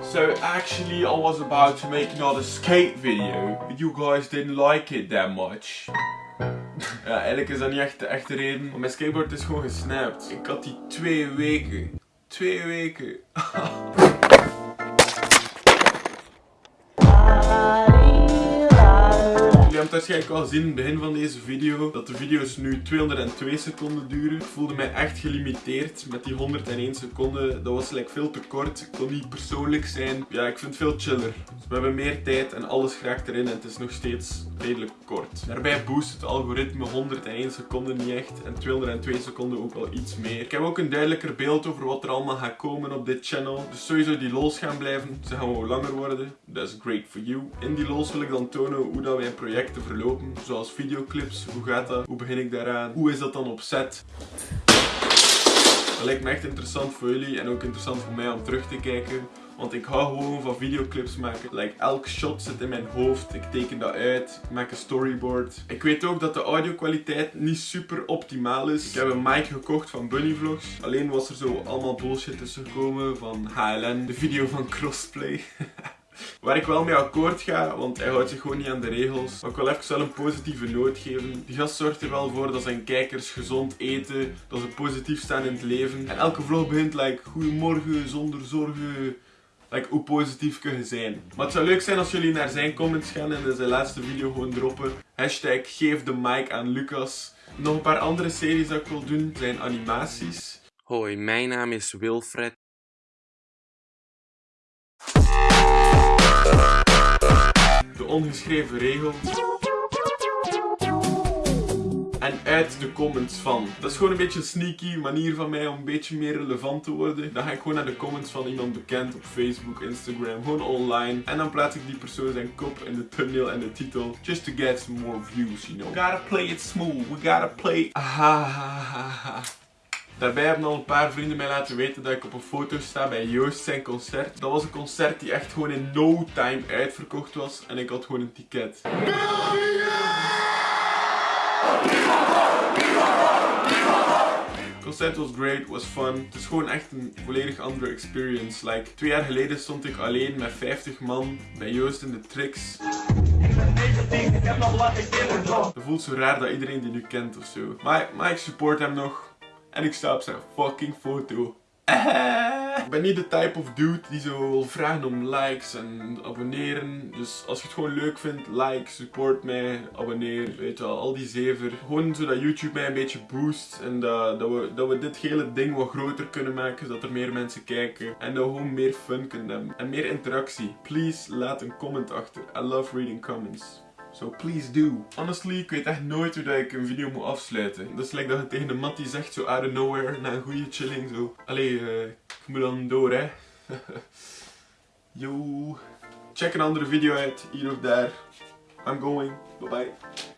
So actually I was about to make another skate video, but you guys didn't like it that much. Ja, eigenlijk is dat niet echt de echte reden, want mijn skateboard is gewoon gesnapt. Ik had die twee weken. Twee weken. Het waarschijnlijk al gezien in het begin van deze video dat de video's nu 202 seconden duren. Ik voelde mij echt gelimiteerd met die 101 seconden. Dat was like veel te kort. Ik kon niet persoonlijk zijn. Ja, ik vind het veel chiller. Dus we hebben meer tijd en alles geraakt erin en het is nog steeds redelijk kort. Daarbij boost het algoritme 101 seconden niet echt en 202 seconden ook wel iets meer. Ik heb ook een duidelijker beeld over wat er allemaal gaat komen op dit channel. Dus sowieso die lols gaan blijven. Ze gaan wel langer worden. That's great for you. In die lols wil ik dan tonen hoe dat wij projecten verlopen. Zoals videoclips. Hoe gaat dat? Hoe begin ik daaraan? Hoe is dat dan op set? Dat lijkt me echt interessant voor jullie en ook interessant voor mij om terug te kijken. Want ik hou gewoon van videoclips maken. Like, elk shot zit in mijn hoofd. Ik teken dat uit. Ik maak een storyboard. Ik weet ook dat de audio kwaliteit niet super optimaal is. Ik heb een mic gekocht van Bunny Vlogs. Alleen was er zo allemaal bullshit tussen gekomen van HLN. De video van Crossplay. Waar ik wel mee akkoord ga, want hij houdt zich gewoon niet aan de regels. Maar ik wil even wel een positieve noot geven. Die gast zorgt er wel voor dat zijn kijkers gezond eten, dat ze positief staan in het leven. En elke vlog begint like, goedemorgen, zonder zorgen. Like, hoe positief kun je zijn? Maar het zou leuk zijn als jullie naar zijn comments gaan en in zijn laatste video gewoon droppen. Hashtag geef de mic aan Lucas. Nog een paar andere series dat ik wil doen zijn animaties. Hoi, mijn naam is Wilfred. Ongeschreven regel. En uit de comments van. Dat is gewoon een beetje een sneaky manier van mij om een beetje meer relevant te worden. Dan ga ik gewoon naar de comments van iemand bekend op Facebook, Instagram, gewoon online. En dan plaats ik die persoon zijn kop in de thumbnail en de titel. Just to get some more views, you know. We gotta play it smooth. We gotta play... Ahahaha. Daarbij hebben al een paar vrienden mij laten weten dat ik op een foto sta bij Joost zijn concert. Dat was een concert die echt gewoon in no time uitverkocht was. En ik had gewoon een ticket. Concert was great, was fun. Het is gewoon echt een volledig andere experience. Like, twee jaar geleden stond ik alleen met 50 man bij Joost in de tricks. Het voelt zo raar dat iedereen die nu kent of zo. Maar, maar ik support hem nog. En ik sta op zijn fucking foto. Ik ben niet de type of dude die zo wil vragen om likes en abonneren. Dus als je het gewoon leuk vindt, like, support mij, abonneer, weet je wel, al die zever. Gewoon zodat YouTube mij een beetje boost en dat, dat, we, dat we dit hele ding wat groter kunnen maken, zodat er meer mensen kijken. En dat we gewoon meer fun kunnen hebben. En meer interactie. Please, laat een comment achter. I love reading comments. So please do. Honestly, ik weet echt nooit hoe dat ik een video moet afsluiten. Dat is like dat je tegen de mattie zegt, zo out of nowhere, na een goede chilling, zo. Allee, uh, ik moet dan door, hè. Yo. Check een andere video uit, hier of daar. I'm going. Bye bye.